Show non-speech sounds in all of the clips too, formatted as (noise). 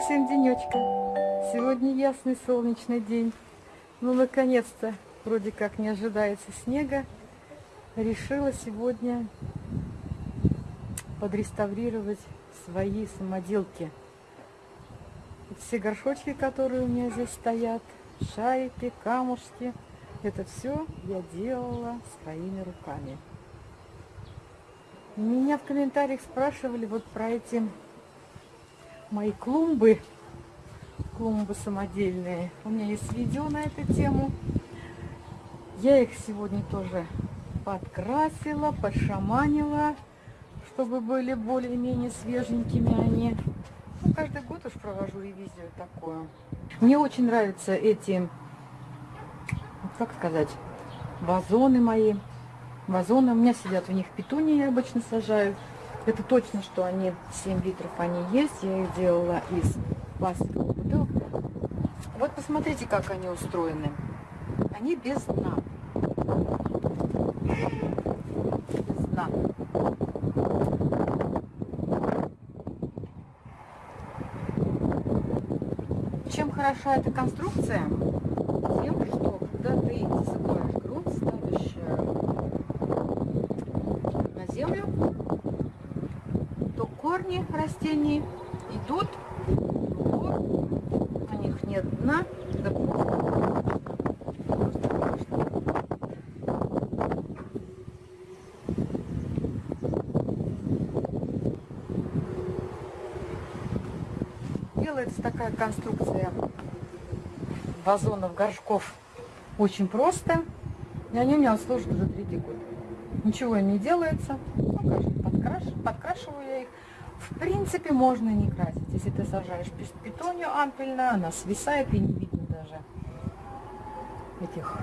всем денечка. Сегодня ясный солнечный день. Ну, наконец-то, вроде как не ожидается снега. Решила сегодня подреставрировать свои самоделки. Все горшочки, которые у меня здесь стоят, шарики, камушки, это все я делала своими руками. Меня в комментариях спрашивали вот про эти мои клумбы, клумбы самодельные. У меня есть видео на эту тему. Я их сегодня тоже подкрасила, подшаманила, чтобы были более-менее свеженькими они. Ну, каждый год уж провожу ревизию такую. Мне очень нравятся эти, как сказать, вазоны мои. Вазоны, у меня сидят в них петунии, я обычно сажаю. Это точно, что они 7 литров они есть. Я их делала из пластиковых бутылок. Вот посмотрите, как они устроены. Они без дна. Без дна. Чем хороша эта конструкция? Тем, что когда ты засыпаешь грунт, ставишь э, на землю, корни растений идут у них нет дна, Делается такая конструкция вазонов, горшков очень просто. И они у меня служат уже третий год. Ничего не делается. Ну, подкраш... подкрашиваю я их. В принципе, можно не красить. Если ты сажаешь петунью ампельно, она свисает и не видно даже этих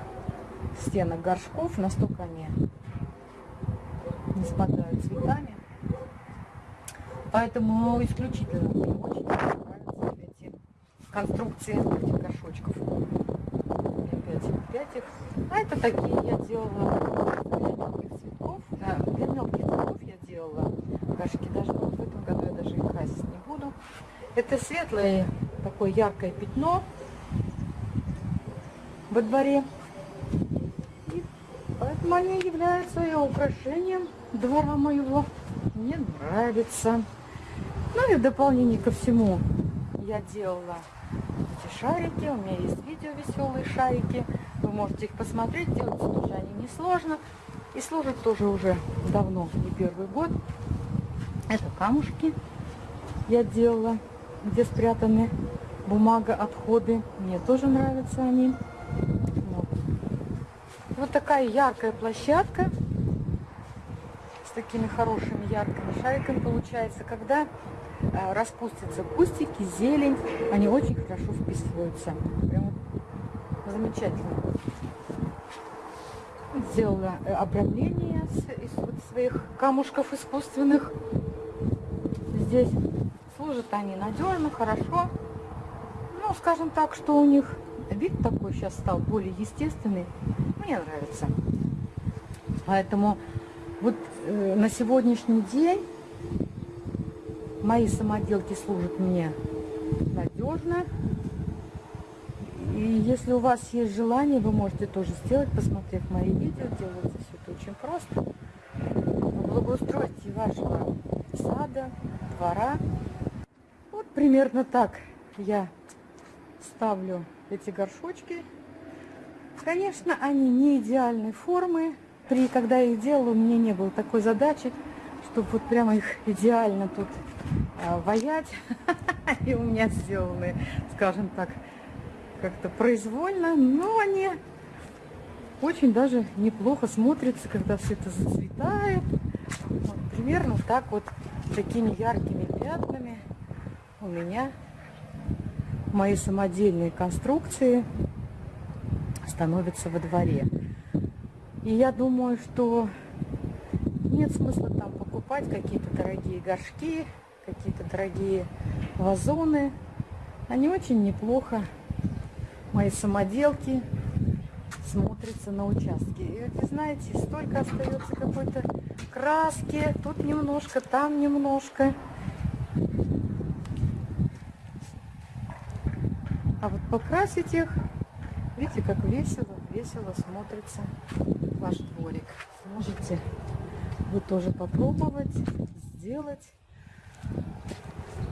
стенок горшков. Настолько они не спадают цветами. Поэтому исключительно мне очень нравятся эти конструкции этих горшочков. Опять, опять их. А это такие я делала для мелких цветков. Да, для мелких цветков я делала горшки. Даже в этом году я даже их красить не буду. Это светлое такое яркое пятно во дворе. И поэтому они являются и украшением двора моего. Мне нравится. Ну и в дополнение ко всему я делала эти шарики. У меня есть видео веселые шарики. Вы можете их посмотреть. Делаются тоже они несложно. И служат тоже уже давно, не первый год. Это камушки я делала, где спрятаны бумага, отходы. Мне тоже нравятся они. Вот, вот такая яркая площадка с такими хорошими яркими шариками получается. Когда э, распустятся кустики, зелень, они очень хорошо вписываются. Прям замечательно. Сделала э, обрамление из своих камушков искусственных здесь. Служат они надежно, хорошо. Ну, скажем так, что у них вид такой сейчас стал более естественный. Мне нравится. Поэтому вот э, на сегодняшний день мои самоделки служат мне надежно. И если у вас есть желание, вы можете тоже сделать, посмотрев мои видео. Делается все это очень просто. Благоустройте вашего сада, двора. Примерно так я ставлю эти горшочки. Конечно, они не идеальной формы. При, когда я их делала, у меня не было такой задачи, чтобы вот прямо их идеально тут а, ваять. (laughs) И у меня сделаны, скажем так, как-то произвольно. Но они очень даже неплохо смотрятся, когда все это зацветает. Вот, примерно так вот такими яркими пятнами у меня мои самодельные конструкции становятся во дворе. И я думаю, что нет смысла там покупать какие-то дорогие горшки, какие-то дорогие вазоны. Они очень неплохо, мои самоделки, смотрятся на участке. И вы знаете, столько остается какой-то краски, тут немножко, там немножко. Покрасить их. Видите, как весело, весело смотрится ваш дворик. Можете вы тоже попробовать, сделать.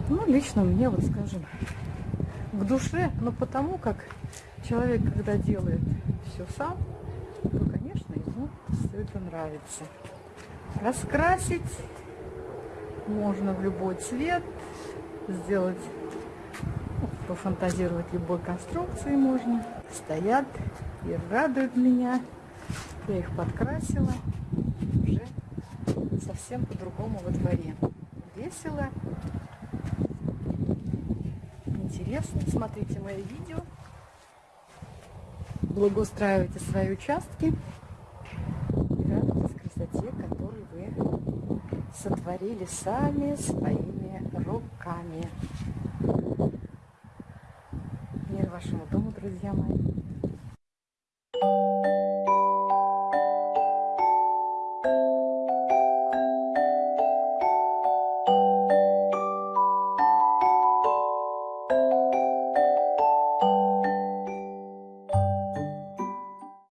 Ну, лично мне, вот скажем, к душе, но потому как человек, когда делает все сам, то, конечно, ему все это нравится. Раскрасить можно в любой цвет, сделать, пофантазировать любой конструкции можно. Стоят и радуют меня. Я их подкрасила уже совсем по-другому во дворе. Весело, интересно. Смотрите мои видео. Благоустраивайте свои участки. И радуйтесь красоте, которую вы сотворили сами своими руками. Вашему дому, друзья мои.